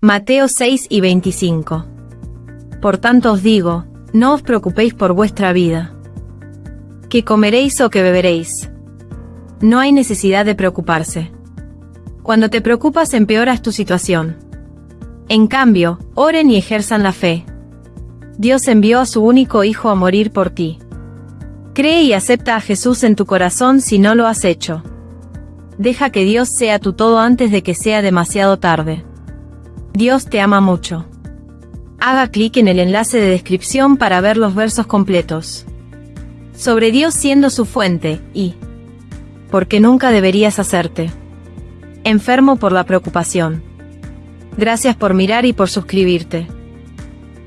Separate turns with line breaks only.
Mateo 6 y 25. Por tanto os digo, no os preocupéis por vuestra vida. ¿Qué comeréis o qué beberéis? No hay necesidad de preocuparse. Cuando te preocupas empeoras tu situación. En cambio, oren y ejerzan la fe. Dios envió a su único Hijo a morir por ti. Cree y acepta a Jesús en tu corazón si no lo has hecho. Deja que Dios sea tu todo antes de que sea demasiado tarde. Dios te ama mucho. Haga clic en el enlace de descripción para ver los versos completos. Sobre Dios siendo su fuente, y porque nunca deberías hacerte enfermo por la preocupación. Gracias por mirar y por suscribirte.